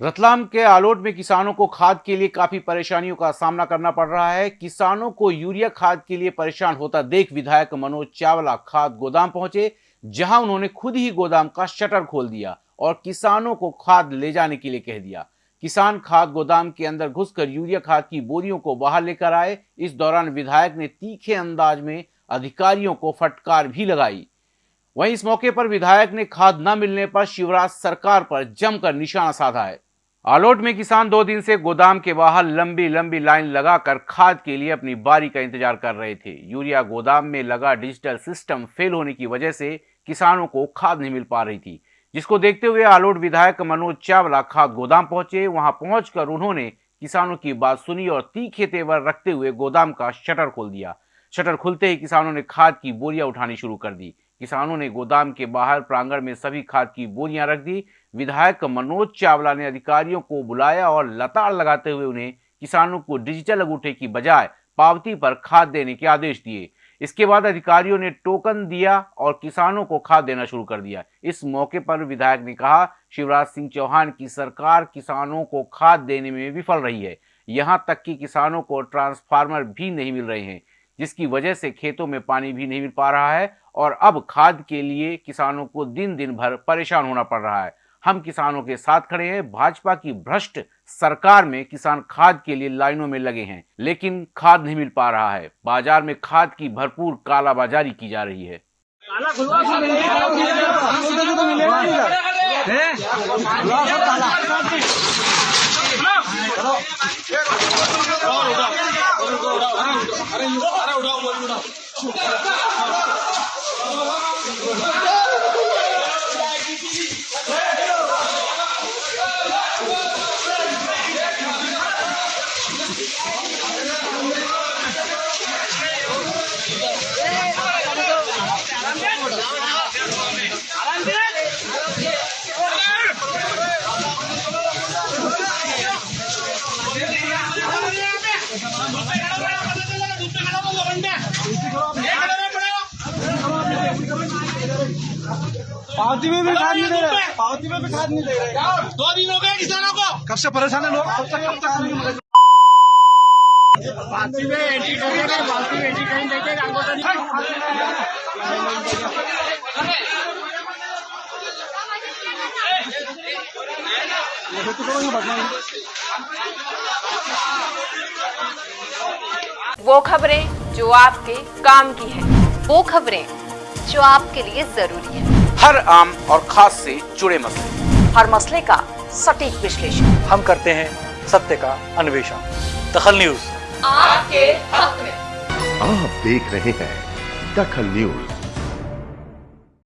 रतलाम के आलोट में किसानों को खाद के लिए काफ़ी परेशानियों का सामना करना पड़ रहा है। किसानों को यूरिया खाद के लिए परेशान होता देख विधायक मनोज चावला खाद गोदाम पहुँचे, जहाँ उन्होंने खुद ही गोदाम का शटर खोल दिया और किसानों को खाद ले जाने के लिए कह दिया। किसान खाद गोदाम के अंदर घुसकर यूरिया खाद की बोरियों को बाहर लेकर आए। इस दौरान विधायक ने तीखे अंदाज में अधिकारियों को फटकार भी लगाई। वहीं इस मौके पर विधायक ने खाद न मिलने पर शिवराज सरकार पर जमकर निशाना साधा है। आलोट में किसान दो दिन से गोदाम के बाहर लंबी लंबी लाइन लगाकर खाद के लिए अपनी बारी का इंतज़ार कर रहे थे। यूरिया गोदाम में लगा डिजिटल सिस्टम फेल होने की वजह से किसानों को खाद नहीं मिल पा रही थी। जिसको देखते हुए आलोट विधायक मनोज चावला खाद गोदाम पहुँचे। वहाँ पहुंचकर उन्होंने किसानों की बात सुनी और तीखे तेवर रखते हुए गोदाम का शटर खोल दिया। शटर खुलते ही किसानों ने खाद की बोरियाँ उठानी शुरू कर दी। किसानों ने गोदाम के बाहर प्रांगण में सभी खाद की बोरियाँ रख दी। विधायक मनोज चावला ने अधिकारियों को बुलाया और लताड़ लगाते हुए उन्हें किसानों को डिजिटल अंगूठे की बजाय पावती पर खाद देने के आदेश दिए। इसके बाद अधिकारियों ने टोकन दिया और किसानों को खाद देना शुरू कर दिया। इस मौके पर विधायक ने कहा, शिवराज सिंह चौहान की सरकार किसानों को खाद देने में विफल रही है। यहाँ तक कि किसानों को ट्रांसफार्मर भी नहीं मिल रहे हैं। जिसकी वजह से खेतों में पानी भी नहीं मिल पा रहा है और अब खाद के लिए किसानों को दिन दिन भर परेशान होना पड़ रहा है। हम किसानों के साथ खड़े हैं। भाजपा की भ्रष्ट सरकार में किसान खाद के लिए लाइनों में लगे हैं लेकिन खाद नहीं मिल पा रहा है। बाज़ार में खाद की भरपूर कालाबाजारी की जा रही है। Gracias. पावती में भी खाद नहीं दे रहे। पावती में भी खाद नहीं दे रहे। दो दिन हो गए किसानों को। कब से परेशान है लोग? कब से कब तक नहीं मिलेगा? पार्टी में एंट्री करेंगे पार्टी में एंट्री अंगूठा ये तो वो खबरें जो आपके काम की है वो खबरें जो आपके लिए ज़रूरी है। हर आम और खास से जुड़े मसले। हर मसले का सटीक विश्लेषण। हम करते हैं सत्य का अन्वेषण। दखल न्यूज़। आपके हक में। आप देख रहे हैं दखल न्यूज़।